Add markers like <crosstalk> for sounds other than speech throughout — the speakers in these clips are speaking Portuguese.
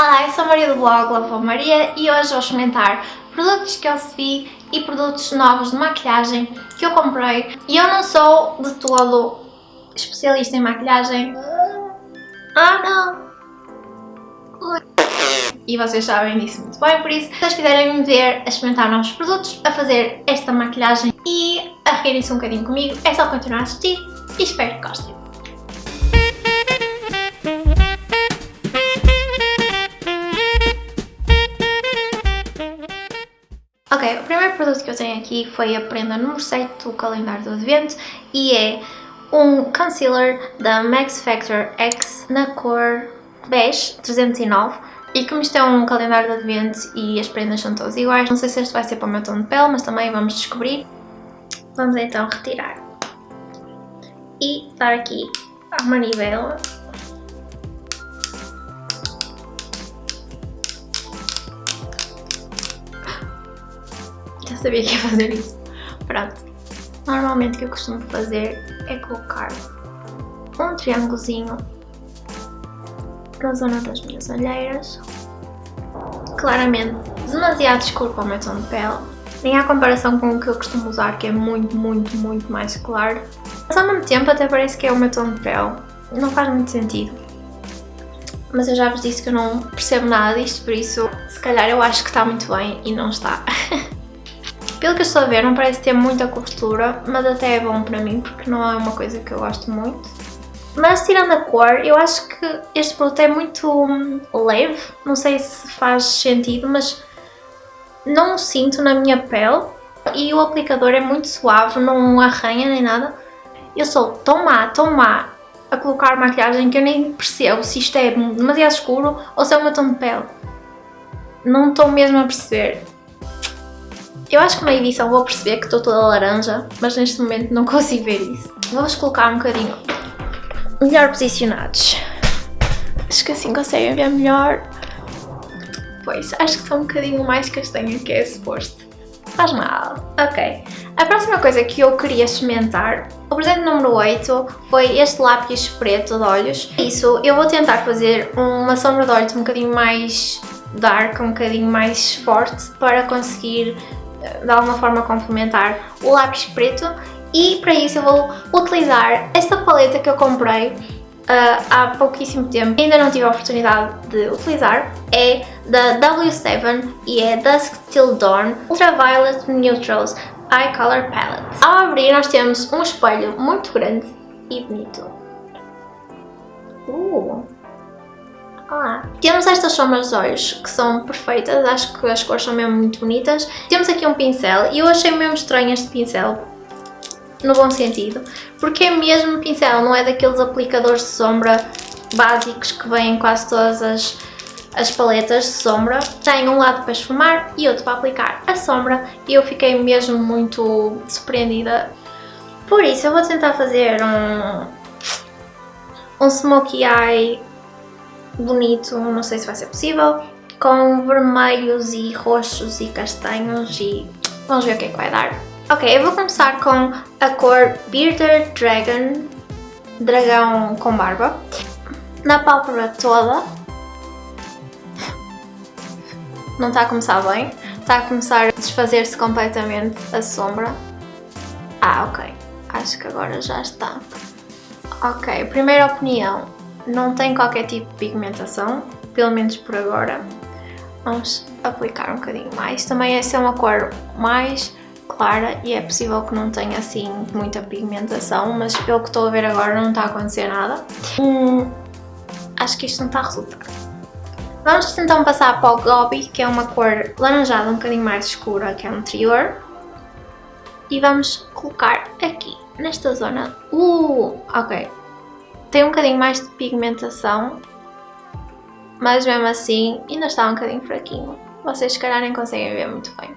Olá, eu sou a Maria do blog Lava Maria e hoje vou experimentar produtos que eu recebi e produtos novos de maquilhagem que eu comprei e eu não sou de todo especialista em maquilhagem. Ah não! E vocês sabem disso muito bem, por isso, se vocês quiserem me ver a experimentar novos produtos, a fazer esta maquilhagem e a rirem-se um bocadinho comigo, é só continuar a assistir e espero que gostem. Ok, o primeiro produto que eu tenho aqui foi a prenda número 7 do calendário do advento e é um concealer da Max Factor X na cor bege 309 e como isto é um calendário de advento e as prendas são todas iguais, não sei se este vai ser para o meu tom de pele, mas também vamos descobrir. Vamos então retirar e dar aqui a manivela sabia que ia fazer isso. Pronto. Normalmente o que eu costumo fazer é colocar um triângulozinho na zona das minhas olheiras. Claramente demasiado escuro para o meu tom de pele. Nem há comparação com o que eu costumo usar, que é muito, muito, muito mais claro. Mas ao mesmo tempo até parece que é o meu tom de pele. Não faz muito sentido. Mas eu já vos disse que eu não percebo nada disto, por isso se calhar eu acho que está muito bem e não está. <laughs> Pelo que eu estou a ver, não parece ter muita cobertura, mas até é bom para mim, porque não é uma coisa que eu gosto muito. Mas tirando a cor, eu acho que este produto é muito hum, leve, não sei se faz sentido, mas não sinto na minha pele e o aplicador é muito suave, não arranha nem nada. Eu sou tão má, tão má a colocar maquiagem que eu nem percebo se isto é demasiado escuro ou se é o meu tom de pele. Não estou mesmo a perceber. Eu acho que na edição vou perceber que estou toda laranja, mas neste momento não <laughs> consigo ver isso. Vamos colocar um bocadinho melhor posicionados. Acho que assim conseguem ver melhor. Pois, acho que estou um bocadinho mais castanho que é suposto. Faz mal. Ok. A próxima coisa que eu queria experimentar, o presente número 8, foi este lápis preto de olhos. Isso, eu vou tentar fazer uma sombra de olhos um bocadinho mais dark, um bocadinho mais forte, para conseguir de alguma forma complementar o lápis preto. E para isso eu vou utilizar esta paleta que eu comprei uh, há pouquíssimo tempo ainda não tive a oportunidade de utilizar. É da W7 e é Dusk Till Dawn Ultraviolet Neutrals Eye Color Palette. Ao abrir nós temos um espelho muito grande e bonito. Uh. Ah. Temos estas sombras de olhos que são perfeitas, acho que as cores são mesmo muito bonitas. Temos aqui um pincel e eu achei mesmo estranho este pincel, no bom sentido, porque é mesmo pincel, não é daqueles aplicadores de sombra básicos que vêm em quase todas as, as paletas de sombra. Tem um lado para esfumar e outro para aplicar a sombra e eu fiquei mesmo muito surpreendida. Por isso eu vou tentar fazer um, um smokey eye bonito, não sei se vai ser possível, com vermelhos e roxos e castanhos e vamos ver o que é que vai dar. Ok, eu vou começar com a cor Bearded Dragon, dragão com barba, na pálpebra toda. Não está a começar bem, está a começar a desfazer-se completamente a sombra. Ah, ok, acho que agora já está. Ok, primeira opinião, não tem qualquer tipo de pigmentação, pelo menos por agora. Vamos aplicar um bocadinho mais. Também essa é uma cor mais clara e é possível que não tenha assim muita pigmentação, mas pelo que estou a ver agora não está a acontecer nada. Hum, acho que isto não está a resultar. Vamos então passar para o Gobi, que é uma cor laranjada um bocadinho mais escura que a anterior. E vamos colocar aqui, nesta zona. Uh, ok, tem um bocadinho mais de pigmentação, mas mesmo assim ainda está um bocadinho fraquinho. Vocês se calhar nem conseguem ver muito bem.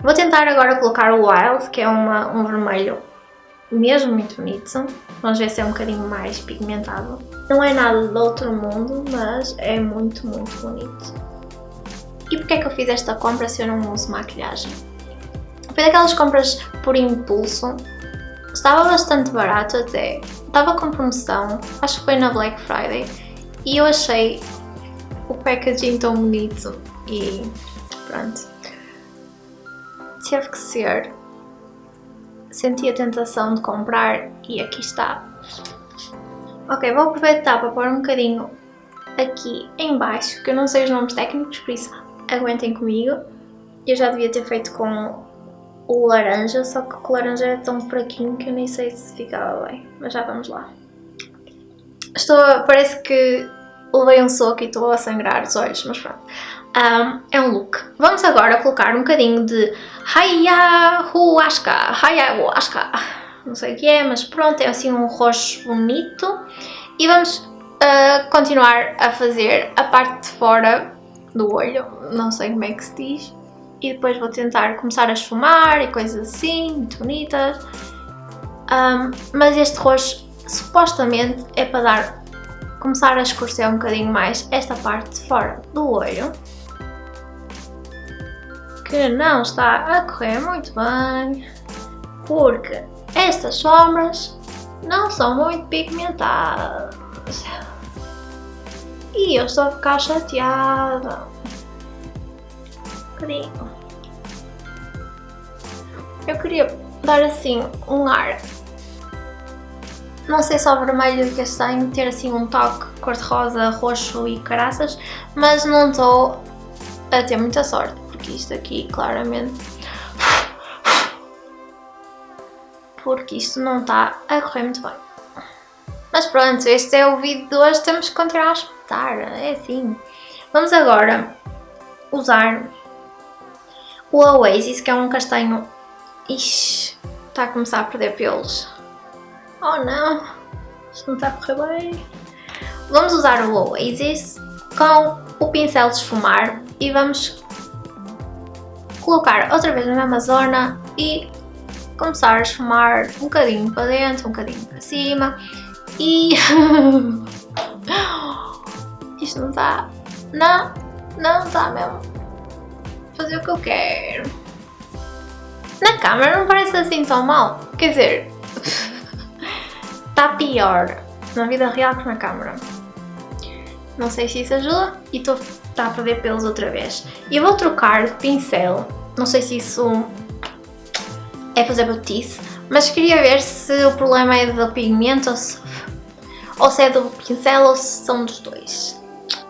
Vou tentar agora colocar o Wild, que é uma, um vermelho mesmo muito bonito. Vamos ver se é um bocadinho mais pigmentado. Não é nada do outro mundo, mas é muito, muito bonito. E porquê é que eu fiz esta compra se eu não uso maquilhagem? Foi daquelas compras por impulso. Estava bastante barato até, estava com promoção, acho que foi na Black Friday, e eu achei o packaging tão bonito e pronto. Teve que ser. Senti a tentação de comprar e aqui está. Ok, vou aproveitar para pôr um bocadinho aqui em baixo, que eu não sei os nomes técnicos, por isso aguentem comigo. Eu já devia ter feito com o laranja, só que o laranja é tão fraquinho que eu nem sei se ficava bem, mas já vamos lá. Estou, parece que levei um soco e estou a sangrar os olhos, mas pronto. Um, é um look. Vamos agora colocar um bocadinho de Hayahuasca, Hayahuasca, não sei o que é, mas pronto, é assim um roxo bonito. E vamos uh, continuar a fazer a parte de fora do olho, não sei como é que se diz. E depois vou tentar começar a esfumar e coisas assim, muito bonitas. Um, mas este roxo supostamente é para dar, começar a escurecer um bocadinho mais esta parte de fora do olho. Que não está a correr muito bem, porque estas sombras não são muito pigmentadas. E eu estou a ficar chateada. Eu queria dar assim um ar não sei só vermelho e castanho, ter assim um toque cor-de-rosa, roxo e caraças, mas não estou a ter muita sorte, porque isto aqui claramente... Porque isto não está a correr muito bem. Mas pronto, este é o vídeo de hoje, temos que continuar a espetar, é assim. Vamos agora usar o Oasis, que é um castanho... Ixi, está a começar a perder pelos. Oh não, isto não está a correr bem. Vamos usar o Oasis com o pincel de esfumar e vamos colocar outra vez na mesma zona e começar a esfumar um bocadinho para dentro, um bocadinho para cima e... <laughs> Isto não está... Não, não está mesmo. Fazer o que eu quero. Na câmera não parece assim tão mal. Quer dizer, está <laughs> pior na vida real que na câmera. Não sei se isso ajuda e estou tá a perder pelos outra vez. E eu vou trocar de pincel, não sei se isso é fazer botice, mas queria ver se o problema é do pigmento ou se, ou se é do pincel ou se são dos dois.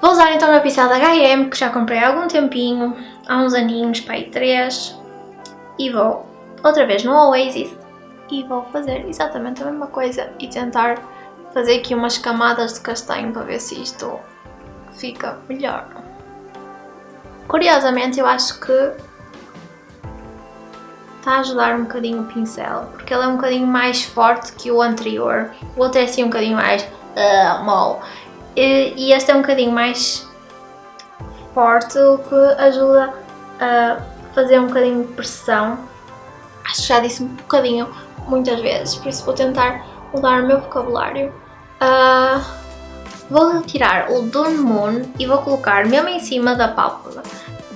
Vou usar então o meu pincel da H&M que já comprei há algum tempinho, há uns aninhos, aí 3, e vou outra vez no Oasis e vou fazer exatamente a mesma coisa e tentar fazer aqui umas camadas de castanho para ver se isto fica melhor. Curiosamente eu acho que está a ajudar um bocadinho o pincel, porque ele é um bocadinho mais forte que o anterior. O outro é assim um bocadinho mais uh, mole. E, e este é um bocadinho mais forte, o que ajuda a fazer um bocadinho de pressão. Acho que já disse um bocadinho muitas vezes, por isso vou tentar mudar o meu vocabulário. Uh, vou retirar o Dawn Moon e vou colocar mesmo em cima da pálpebra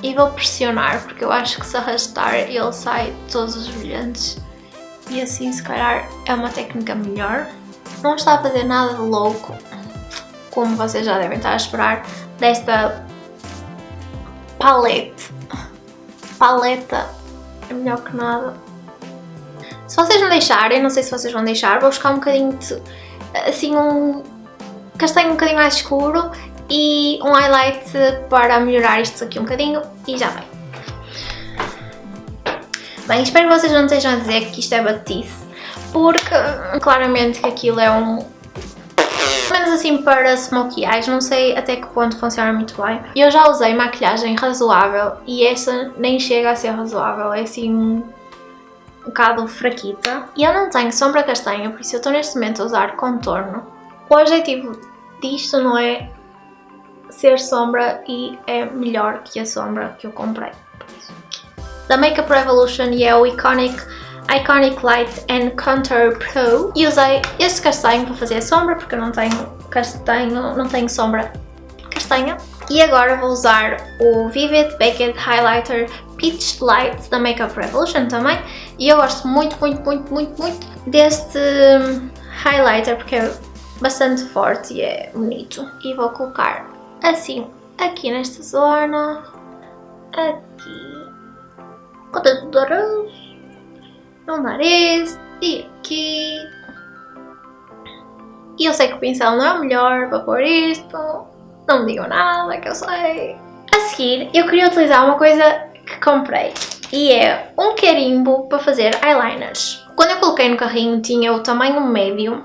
e vou pressionar porque eu acho que se arrastar ele sai todos os brilhantes e assim se calhar é uma técnica melhor. Não está a fazer nada de louco, como vocês já devem estar a esperar, desta palete. Paleta é melhor que nada. Se vocês não deixarem, não sei se vocês vão deixar, vou buscar um bocadinho de, assim, um castanho um bocadinho mais escuro e um highlight para melhorar isto aqui um bocadinho e já vem. Bem, espero que vocês não estejam a dizer que isto é batice, porque claramente que aquilo é um... menos assim para smokey eyes, não sei até que ponto funciona muito bem. Eu já usei maquilhagem razoável e esta nem chega a ser razoável, é assim um bocado fraquita. E eu não tenho sombra castanha, por isso eu estou neste momento a usar contorno. O objetivo disto não é ser sombra e é melhor que a sombra que eu comprei. Da Makeup Revolution e é o Iconic Iconic Light and Contour Pro e usei este castanho para fazer a sombra porque eu não tenho castanho, não tenho sombra castanha e agora vou usar o Vivid Baked Highlighter Peach Light da Makeup Revolution também. E eu gosto muito, muito, muito, muito, muito deste highlighter porque é bastante forte e é bonito. E vou colocar assim aqui nesta zona, aqui, do nariz, no nariz e aqui. E eu sei que o pincel não é o melhor para pôr isto, não me digam nada que eu sei. A seguir, eu queria utilizar uma coisa que comprei e é um carimbo para fazer eyeliners. Quando eu coloquei no carrinho tinha o tamanho médio,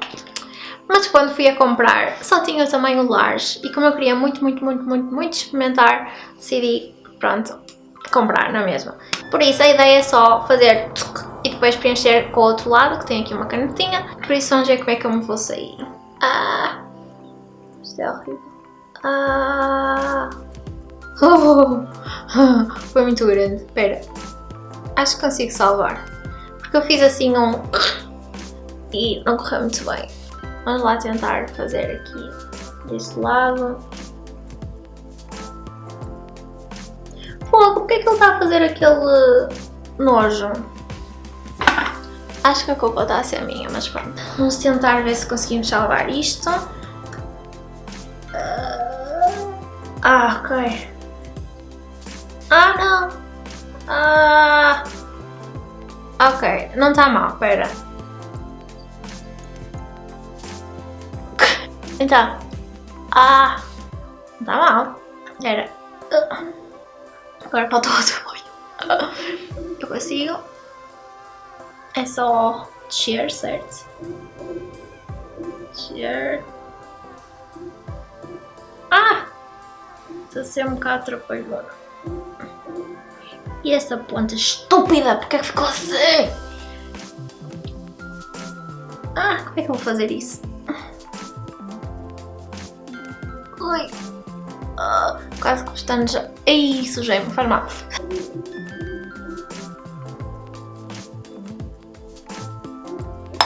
mas quando fui a comprar só tinha o tamanho large e como eu queria muito, muito, muito, muito, muito experimentar, decidi, pronto, comprar na mesma. Por isso a ideia é só fazer e depois preencher com o outro lado, que tem aqui uma canetinha, por isso vamos ver como é que eu me vou sair. Ah, isto é horrível. Ah, oh, <laughs> foi muito grande, espera, acho que consigo salvar. Porque eu fiz assim um... <sniffs> E não correu muito bem. Vamos lá tentar fazer aqui deste lado. Fogo, porque é que ele está a fazer aquele nojo? Acho que a culpa está a ser minha, mas pronto. Vamos tentar ver se conseguimos salvar isto. Ah, ok. Ah, não. Ah... Ok, não está mal, pera. <laughs> Então. Ah! Não está mal. Era. Agora faltou outro olho. Eu consigo. É só descer, certo? Descer. Ah! Está a ser um bocado atrapalhona. E essa ponta estúpida, porque é que ficou assim? Ah, como é que eu vou fazer isso? Ui. Ah, quase que estando já... Ai, sujei-me, faz mal.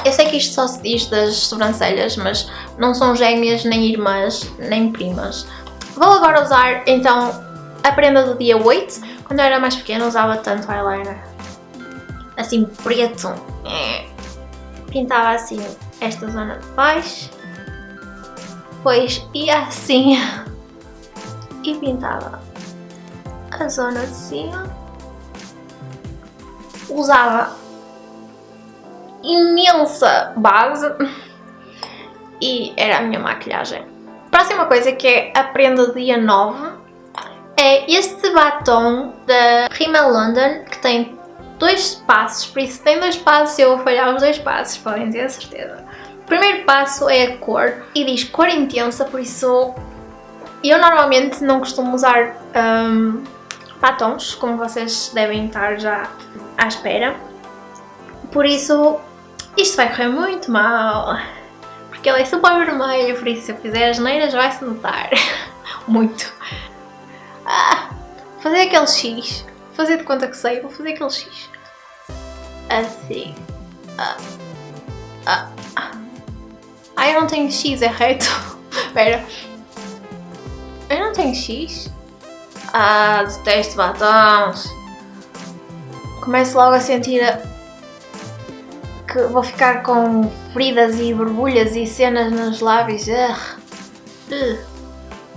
Eu sei que isto só se diz das sobrancelhas, mas não são gêmeas, nem irmãs, nem primas. Vou agora usar, então, a prenda do dia 8, quando eu era mais pequena usava tanto eyeliner. Assim, preto. Pintava assim esta zona de baixo. Depois ia assim e pintava a zona de cima. Usava imensa base e era a minha maquilhagem. Próxima coisa que é a prenda dia 9 é este batom da Rimmel London, que tem dois passos, por isso tem dois passos eu vou falhar os dois passos, podem ter certeza. O primeiro passo é a cor, e diz cor intensa, por isso eu normalmente não costumo usar um, batons, como vocês devem estar já à espera. Por isso, isto vai correr muito mal, porque ele é super vermelho, por isso se eu fizer as neiras vai-se notar <laughs> muito. Ah, fazer aquele X. Fazer de conta que sei, vou fazer aquele X. Assim. Ah. Ah. Ah, eu não tenho X, é reto. <laughs> Espera. Eu não tenho X? Ah, detesto batons. Começo logo a sentir a... que vou ficar com feridas e borbulhas e cenas nos lábios.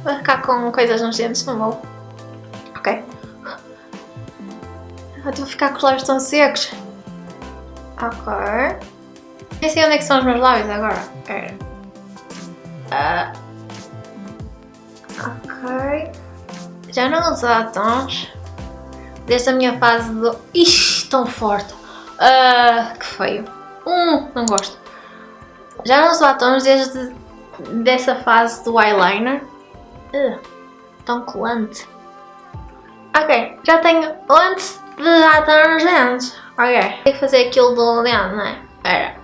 Vou ficar com coisas nos dentes, não vou. Ok. Eu estou a ficar com os lábios tão secos. Ok. Nem sei onde é que são os meus lábios agora. Uh. Ok. Já não uso batons. Desde a minha fase do... Ixi, tão forte. Uh, que feio. Hum, não gosto. Já não uso batons desde dessa fase do eyeliner. Uh, tão colante. Ok, já tenho antes de atar nos dentes. Ok, tem que fazer aquilo do dente, não é? Espera.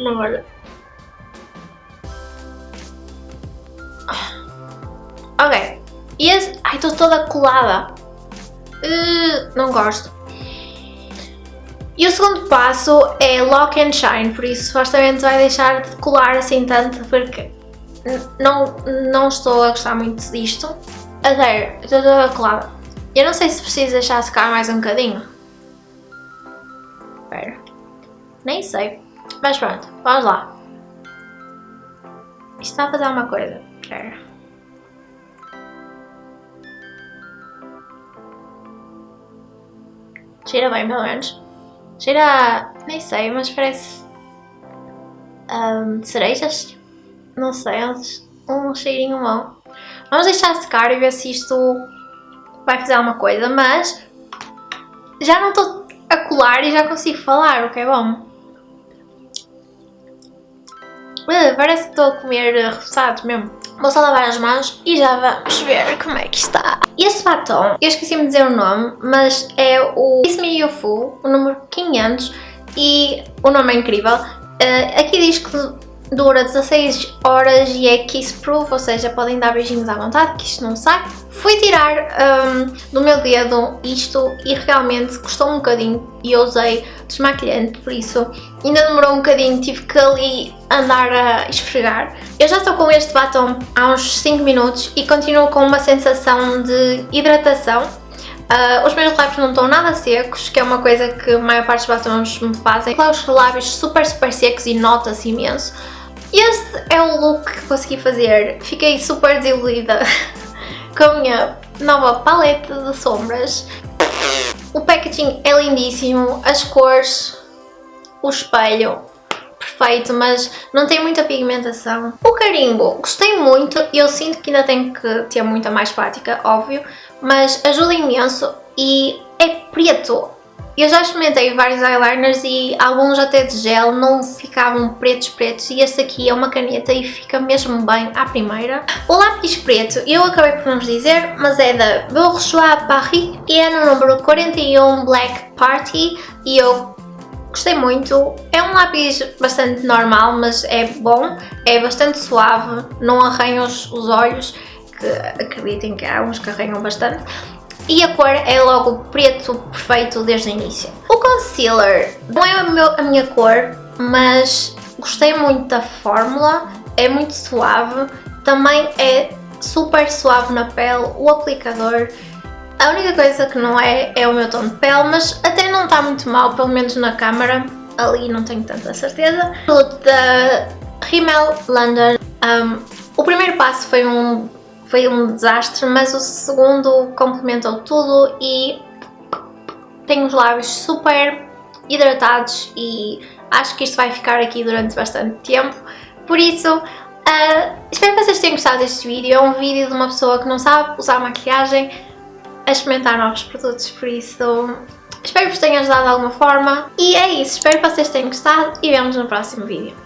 Não olha. Ok. E esse... Ai, estou toda colada. Uh, não gosto. E o segundo passo é Lock and Shine, por isso supostamente vai deixar de colar assim tanto porque não, não estou a gostar muito disto. A sério, estou toda colada. Eu não sei se preciso deixar secar mais um bocadinho. Espera. Nem sei. Mas pronto, vamos lá. Isto está a fazer uma coisa. Cheira bem, pelo menos. Cheira... nem sei, mas parece... Um, cerejas? Não sei, um cheirinho bom. Vamos deixar secar e ver se isto vai fazer alguma coisa, mas... Já não estou a colar e já consigo falar, o que é bom. Uh, parece que estou a comer uh, mesmo. Vou só lavar as mãos e já vamos ver como é que está. Este batom, eu esqueci-me de dizer o nome, mas é o Kiss Me You Full, o número 500 e o nome é incrível. Uh, aqui diz que dura 16 horas e é kiss proof, ou seja, podem dar beijinhos à vontade, que isto não sai. Fui tirar um, do meu dedo isto e realmente custou um bocadinho e eu usei desmaquilhante, por isso ainda demorou um bocadinho, tive que ali andar a esfregar. Eu já estou com este batom há uns 5 minutos e continuo com uma sensação de hidratação. Uh, os meus lábios não estão nada secos, que é uma coisa que a maior parte dos batons me fazem. Os lábios super super secos e nota-se imenso. Este é o look que consegui fazer. Fiquei super desiludida <laughs> com a minha nova paleta de sombras. O packaging é lindíssimo, as cores, o espelho, perfeito, mas não tem muita pigmentação. O carimbo, gostei muito, e eu sinto que ainda tenho que ter muita mais prática, óbvio, mas ajuda imenso e é preto. Eu já experimentei vários eyeliners e alguns até de gel não ficavam pretos pretos. E este aqui é uma caneta e fica mesmo bem à primeira. O lápis preto eu acabei por não vos dizer, mas é da Bourgeois Paris. E é no número 41 Black Party. E eu gostei muito. É um lápis bastante normal, mas é bom, é bastante suave, não arranha os, os olhos, que acreditem que há uns que arranham bastante e a cor é logo preto perfeito desde o início. O concealer não é meu, a minha cor, mas gostei muito da fórmula, é muito suave, também é super suave na pele, o aplicador, a única coisa que não é, é o meu tom de pele, mas até não está muito mal, pelo menos na câmera, ali não tenho tanta certeza. O produto da Rimmel London, um, o primeiro passo foi um foi um desastre, mas o segundo complementou tudo e tenho os lábios super hidratados e acho que isto vai ficar aqui durante bastante tempo. Por isso, uh, espero que vocês tenham gostado deste vídeo. É um vídeo de uma pessoa que não sabe usar maquilhagem a experimentar novos produtos, por isso espero que vos tenha ajudado de alguma forma. E é isso, espero que vocês tenham gostado e vemos no próximo vídeo.